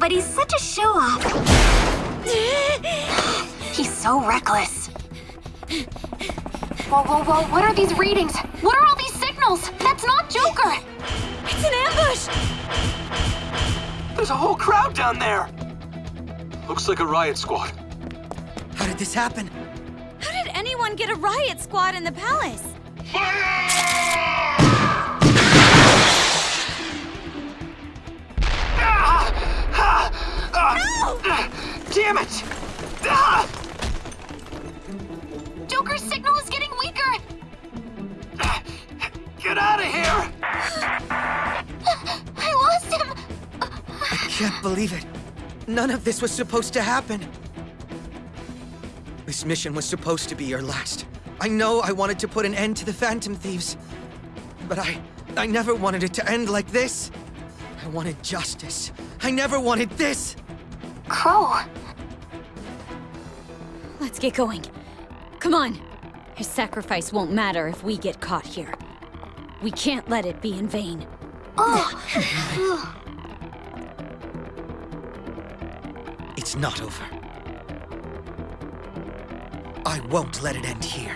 but he's such a show-off. he's so reckless. Whoa, whoa, whoa, what are these readings? What are all these signals? That's not Joker! It's an ambush! There's a whole crowd down there! Looks like a riot squad. How did this happen? How did anyone get a riot squad in the palace? Damn it! Joker's signal is getting weaker! Get out of here! I lost him! I can't believe it. None of this was supposed to happen. This mission was supposed to be your last. I know I wanted to put an end to the Phantom Thieves. But I... I never wanted it to end like this. I wanted justice. I never wanted this! Crow, Let's get going. Come on. His sacrifice won't matter if we get caught here. We can't let it be in vain. Oh. It's not over. I won't let it end here.